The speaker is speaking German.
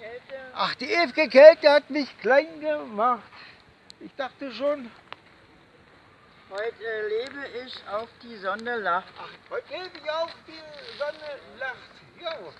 Kälte. Ach, die ewige Kälte hat mich klein gemacht. Ich dachte schon, Heute lebe ich auf die Sonne lacht. ach, heute lebe ich auf, die Sonne lacht. Jo.